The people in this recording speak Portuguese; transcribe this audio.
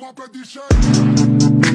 Uma de cheio.